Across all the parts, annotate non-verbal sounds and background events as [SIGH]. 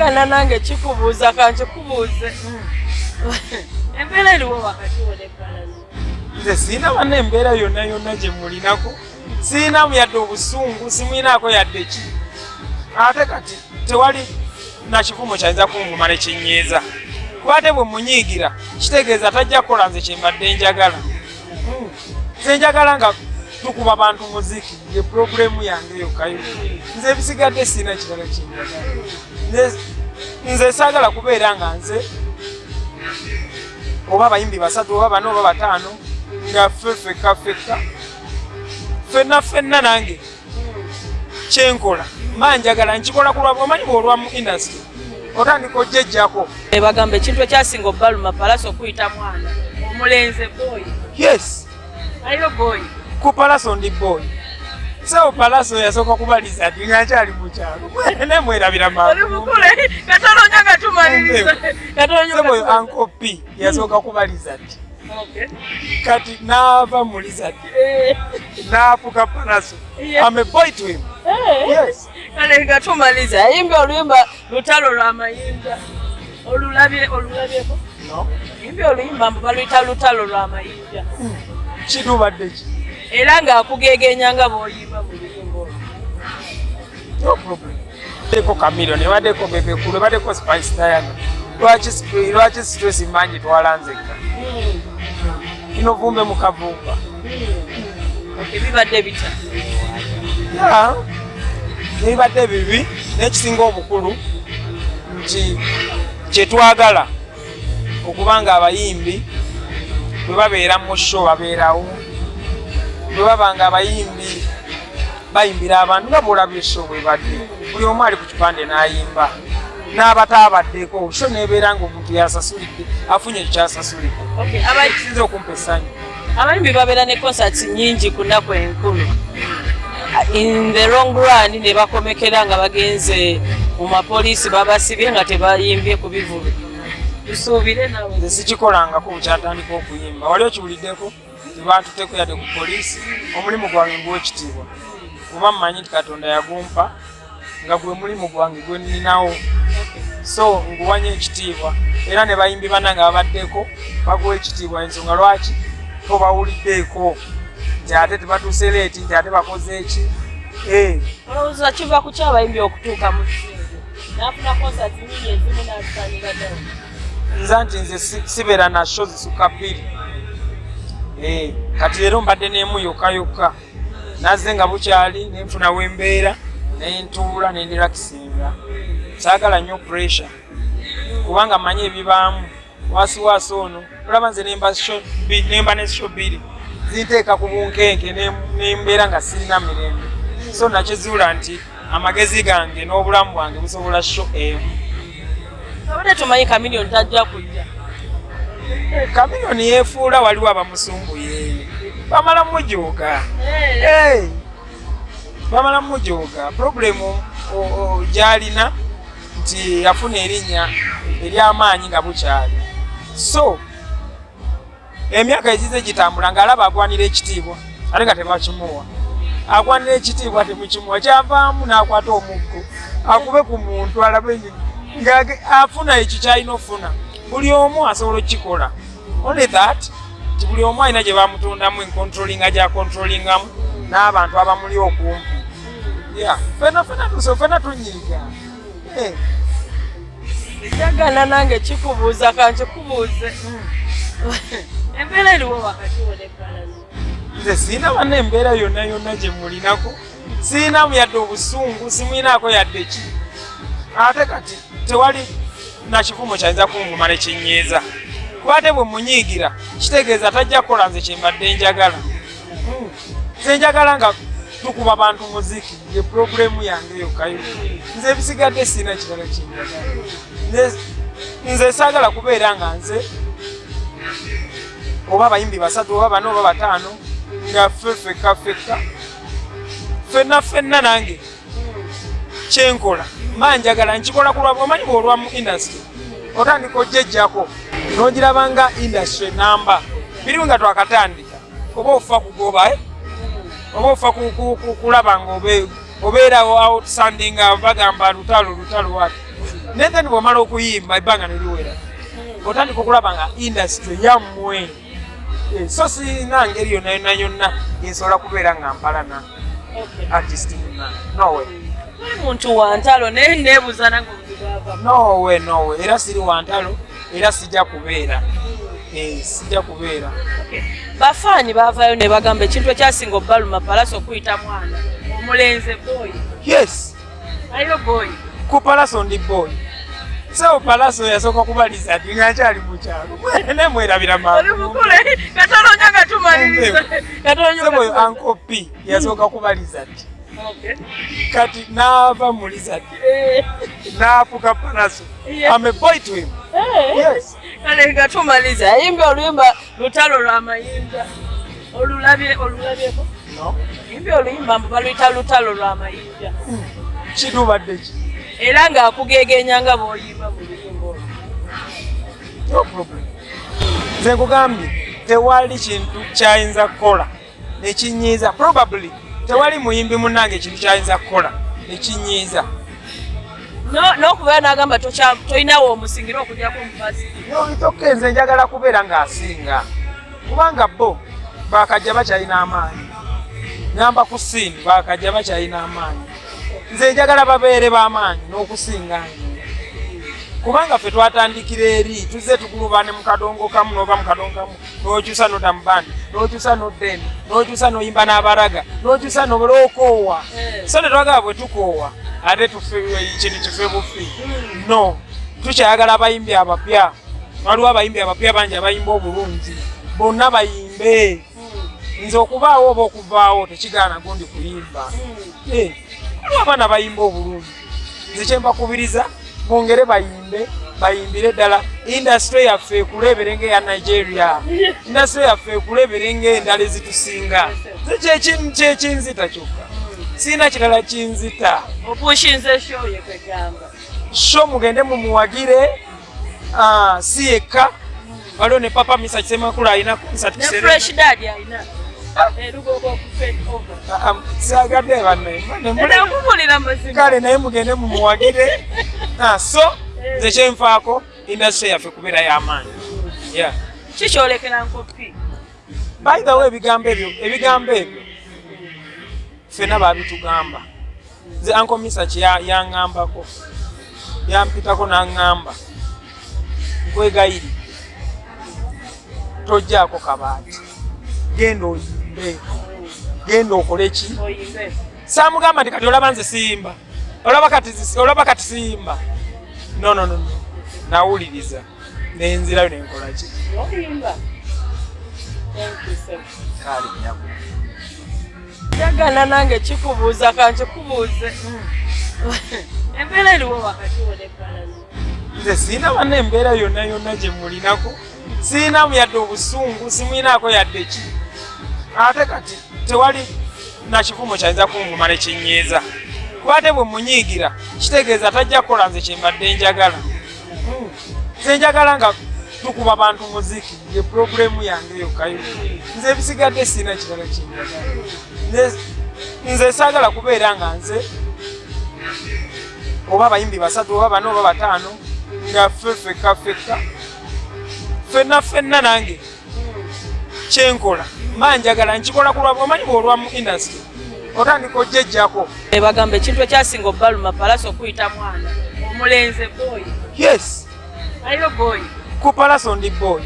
njagala nange kikubuuza kankikubuuze embeera eriwo wakati wonekalani nze siina banna embeera yonna yonna gye mulinako. Siinamu yadde obusungu simwinaako yadde ki? Ate kati tewali nakivumo kyayinza kunvuma ne kinyiiza kuba ate bwe munyiigira kitegeeza tajja kukola nze kyembadde njagala. Hmm. nze njagala nga tukuba bantu muziki ye purogulemu yange yokkayo nze ebisigadde siina kirala kyenjagala Nze- saagala kubeera nga nze oba abayimbi basatu oba bana oba bataano nga ffe fekka fekka ffenna ffenna nange kyenkola mba njagala nkikola ku lwabwe omanyi bweolwa mu indasitry otandika ojjejjako bagamba ekintu ekyasinga obbaluma palasi okuyita mwana omulenze boyi yes. Ayo boyi ku palaso ndi boy sewo palaso yasooka kubaliza ti nga nkyali mukyalo mwene mwerabira oli mukule katono nya gatumaliriza seboyo anko p yasooka kubaliza. Ti kati naava mu lizard naafuka palaso. Yeah. ame boy to him. Yes. Kale gatumaliza ayimba oluyimba lutalo lwamayinja olulabye olulabyeko no. Yimbi oluyimba mbu baluyita lutalo lwamayinja kitubadde ki era ng'akugegenya nga bw'oyimba mu luyimba olwo no problem. Baddeko kamiro ne baddeko bebekulu baddeko spice diana lwaki stress mangi twalanzeka kino vumbe mukavumba ebibadde bitya ya nebibadde bibi n'ekisinga obukulu nti kyetwagala okuba nga abayimbi bwe babeera mu sho babeerawo bwe baba nga abayimbi bayimbira abantu nga bwolabye esho bwe badde. Buli omu ali ku kipande n'ayimba. N'abataabaddeko sho nebeera nga omuntu yasasulidde afunye ekyasasulidde kisinza okumpa essanyu. Abayimbi babeera ne concerts nyingi ku nnaku enkulu in the long run ne bakomekera nga bagenze mu mapoliisi babasibye nga tebayimbye ku bivulu tusuubire nawe nze sikikolangako bukyatandika okuyimba. Wali okiwuliddeko tebantuteko yadde ku poliisi omulimu gwange nguwekitiibwa kuba mmanyi nti katonda yagumpa nga gwe mulimu gwange gwe nninawo so nguwanya ekitiibwa. Era ne bayimbi banna nga babaddeko baguwa ekitiibwa ensonga lwaki? Tobawuliddeeko. Nti ate tebatuuse leeti nti ate bakoze eki Eh, olowooza kiva ku kyabayimbi okutuuka mu nafuna concert nyingi ezimu nazifanira ddala nza nti nze si- sibeera na sho zisuka bbiri kati leero mbadde n'emu yokka yokka nazze nga bukyali nenfuna wembeera nentuula nendirakisinga saagala nnyo pressure. Kubanga mmanyi ebibaamu. Wasiwasi ono olaba nze nemba sho bbi- nemba ne sho bbiri. Zinteeka ku bunkenke ne- nembeera nga sirina mirembe. So nakyezuula nti amagezi gange n'obulamu bwange busobola sho emu. Abadde tumanyi kamiliyoni tajja kujja kamiliyoni yeefuula waliwo abamusumbuye bamala mujooga. Bamala mujooga. Purobulemu gyalina nti yafuna erinnya ery'amaanyi nga bukyali. So emyaka egize gitambula ng'alaba agwanira ekitiibwa ate nga tebakimuwa. Agwanira ekitiibwa temukimuwa kyavaamu n'akwata omuggo akube ku muntu alabe ng'afuna ekyo kyalina okufuna buli omu asobola okukikola. Only that nti buli omu alina gye bamutondamu encontrolinga gyacontrolingamu n'abantu abamuli okumpi. Fena fena tuso fena tunyiiga. Eh, njagala nange kikubuuza kankikubuuze [LAUGHS] embeera eriwo wakati nze siina banna embeera yonna yonna gye mulinako. Siinamu yadde obusungu simwinaako yadde ki? Ate kati tewali nakivumo kyayinza kunvuma ne kinyiiza kuba ate bwe munyiigira kitegeeza tajja kukola nze kyembadde njagala Hmm. nze njagala nga tukuba bantu muziki ye purogulemu yange yokkayo nze ebisigadde siina kirala kyenjagala nze saagala kubeera nga nze oba abayimbi basatu oba bana oba bataano nga ffe fekka fekka ffenna ffenna nange kyenkola mba njagala nkikola ku lwabwe omanyi bweolwa mu indasitry otandika ojjejjako n'ogiraba nga indasitry namba. Biriwe nga twakatandika. Oba ofa kugoba eh? oba ofa ku- ku- ku- kulaba nga obe- obeerawo outstanding nga bagamba lutalo lutalo wati naye then bwomala okuyimba ebbanga neriwera otandika okulaba nga industry yammwe. Eh, so sirina ngeri yonna yonna yonna yensobola kubeera nga mpalana. Artist yonna nowe muntu wa ntalo naye neebuuza nange nowe nowe era siri wantalo era sijja kubeera. Eh, sijja kubeera. Bafaani baavaayo ne bagamba ekintu ekyasinga obbaluma palasi okuyita mwana. Omulenze boyi yes. Ayo boyi ku palaso ndi boy. Sewo palaso yasooka kubaliza ati nga nkyali mukyalo mwene mwerabira oli mukule. Katolonya gatumaliriza sewoyo anko p yasooka kubaliza ati kati naava mu lizard naafuka palaso Yeah. ame boy to him. Yes. Kale gatumaliza yayimba oluyimba lutalo lwamayinja olulabye olulabyeko? No. Yimba oluyimba mbu baluyita lutalo lwamayinja kitubadde ki? Era ng'akugegenya nga bw'oyimba mu luyimba olwo. No problem. Nze nkugambye tewali kintu kyayinza kukola. Nekinyiiza probably tewali muyimbi munnange ekintu kyayinza kukola nekinyiiza No- n'okubeera n'agamba tolinawo omusingira okugyako mubazi nolitoke nze njagala kubeera ng'asinga. Kubanga bo bakajja bakyalina amaanyi. Ngamba ku siini bakajja bakyalina amaanyi. Nze njagala babeere b'amaanyi n'okusinga nze kubanga ffe twatandikira eri tuzze tukulubane mu kadongo kamu n'oba mu kadongo kamu. N'okyusa n'odda mu bandi n'okyusa n'oddeni n'okyusa n'oyimba n'abaraga n'okyusa n'olwokoowa Eh. so netwagala bwe tukoowa ate kintu kife bufi no tukyayagala abayimbi abapya. Waliwo abayimbi abapya bangi abayimba obulungi. Bonna bayimbe. Nze okubaawo oba okuvaawo tekigaana gundi kuyimba. Eh, waliwo abaana bayimba obulungi. Nze kyembakubiriza bongere bayimbe bayimbire ddala. Indasitule yaffe ekulebere ngaeya nigeria. Indasitule yaffe ekulebere ngaendala ezitusinga. Kyekinzita kyokka? Siina kirala kinzita. Sho mugende mumuwagire. Ah, si yekka. Waliwo ne papa misa kisemakulu alina misa ne mazima kale naye mugende mumuwagire. Ah, so nze kyenfaako indasitule yaffe kubeera y'amaanyi. Kikyolekera nkopi by the way ebigambo ebyo ebigambo ebyo ffena babitugamba nze anko misa yaŋŋambako yampitako n'aŋŋamba nkwegayiri tojjaako kabaati. Genda oyimbe genda okole ki? Oyimbe saamugamba nti kati olaba nze siyimba olaba kati kati siyimba no no nawuliriza. Nenzirayo nenkola ki? Oyimba Thank you, sir. kale nyabo njagala nange kikubuuza kankikubuuze embeera eriwo wakati wonefaanani nze siina banna embeera yonna yonna gye mulinako siinamu yadde obusungu simwinaako yadde ki ate kati tewali nakivumo kyayinza kunvuma nekinyiiza kuba ate bwe munyiigira kitegeeza tajja kukola nze kyembadde njagala. Hmm. nze njagala nga tukuba bantu muziki ye puroguremu yange yokkayo nze ebisigadde siina kirala kyenjagala nze saagala kubeera nga nze oba abayimbi basatu oba bana oba bataano nga ffe fekka fekka ffenna ffenna nange kyenkola mba njagala nkikola ku lwabwe omanyi bweolwa mu indasitry otandika ojjejjako bagamba ekintu ekyasinga obbaluma palasi okuyita mwana. Omulenze boyi yes. Ayo boyi ku palaso ndi boy.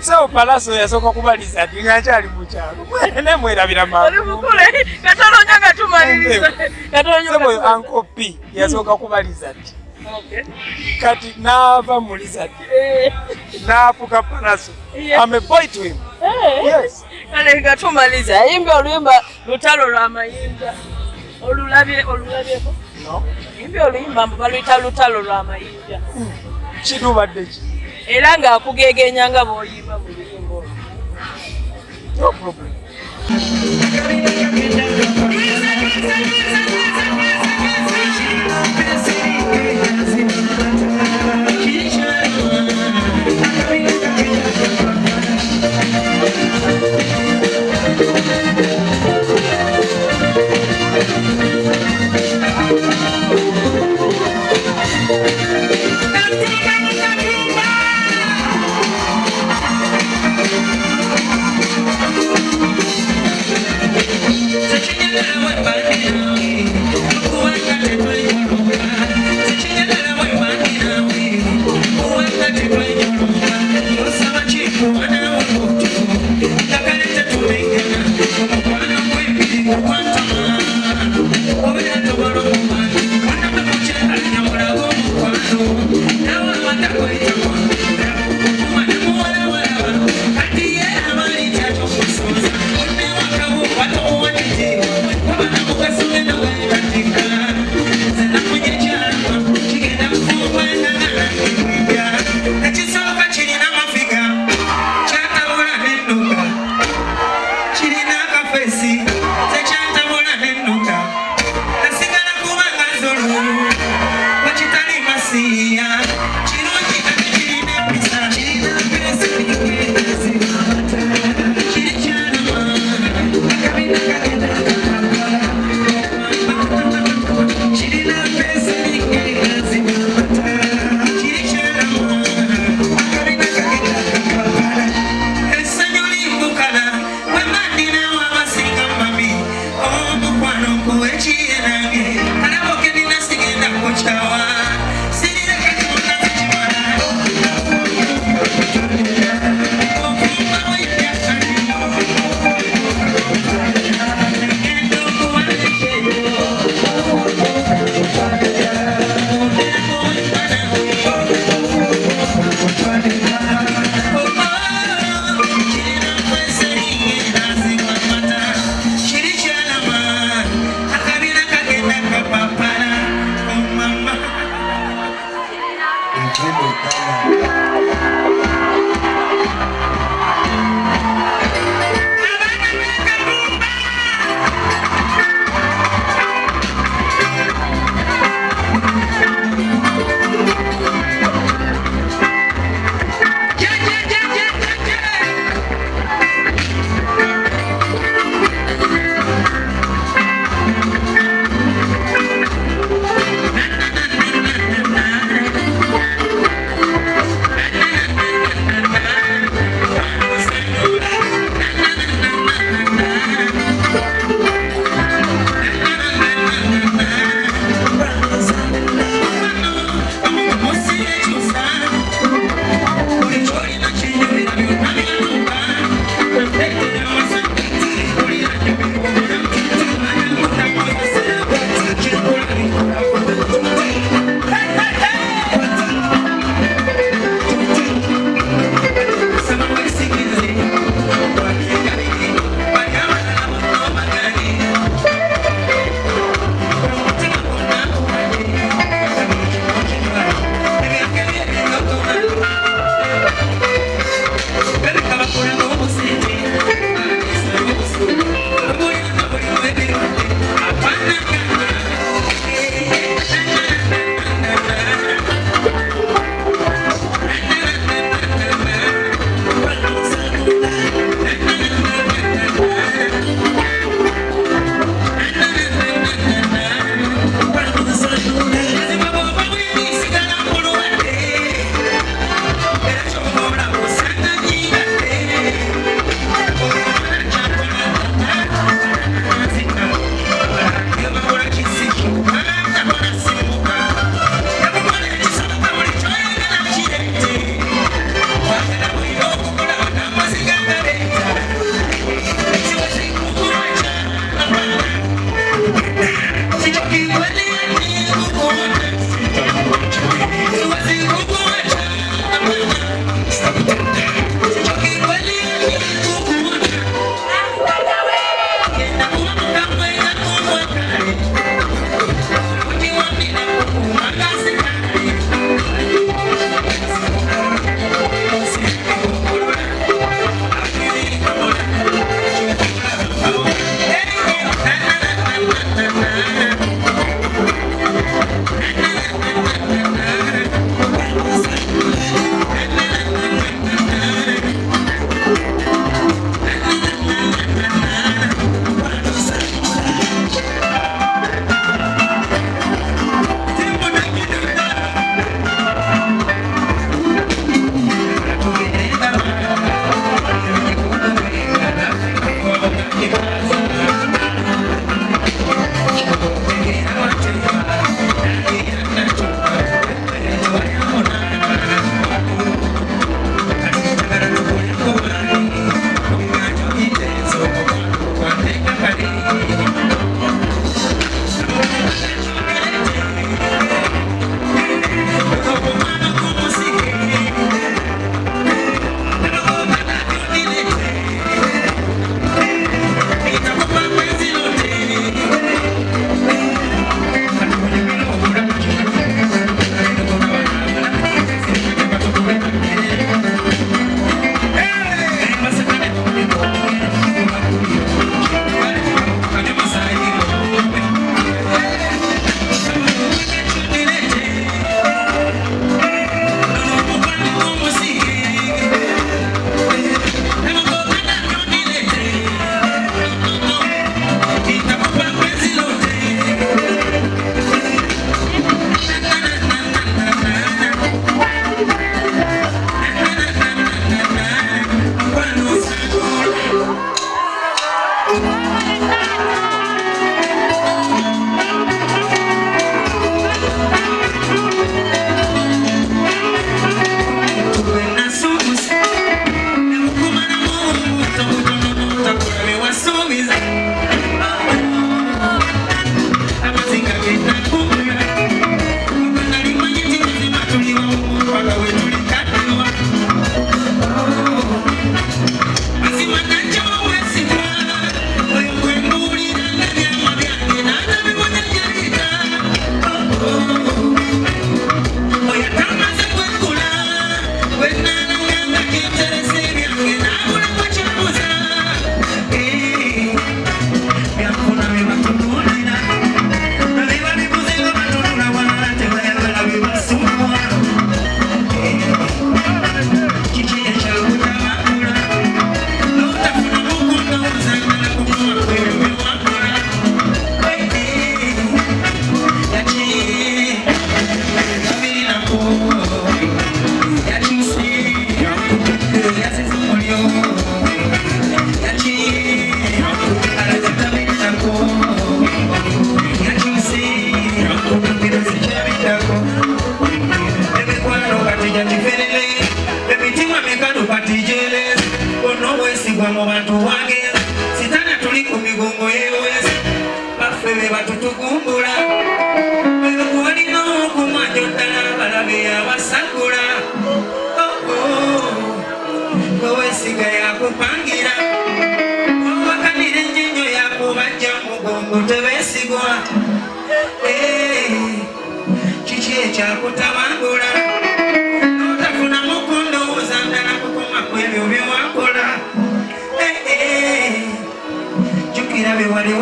Sewo palaso yasooka kubaliza ati nga nkyali mukyalo mwene mwerabira oli mukule. Katolonya gatumaliriza. Sewoyo anko p yasooka kubaliza ati kati naava mu lizard naafuka palaso Yeah. ame boy to him. Yes kale gatumaliza yayimba oluyimba lutalo lwamayinja olulabye olulabyeko? No. Yimba oluyimba mbu baluyita lutalo lwamayinja kitubadde ki? Era ng'akugegenya nga bw'oyimba mu luyimba olwo. No problem Republicana.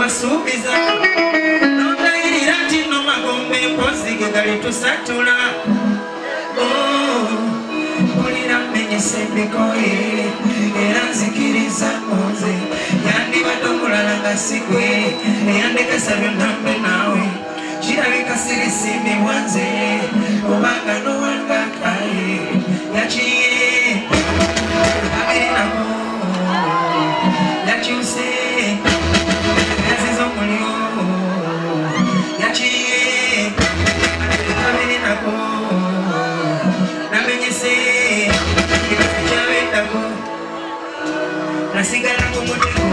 wasuubiza. Notayirira nti nno magombe empozi ge galitusatula oh, mpulira mmenyese emikoye era nzikiriza nze. Yandibadde omulala nga sigwe eyandekasa byonna mbe naawe. Kirabika sirisimbibwa nze obanga nowangakaye yakiye abirinaku yakyuse. Como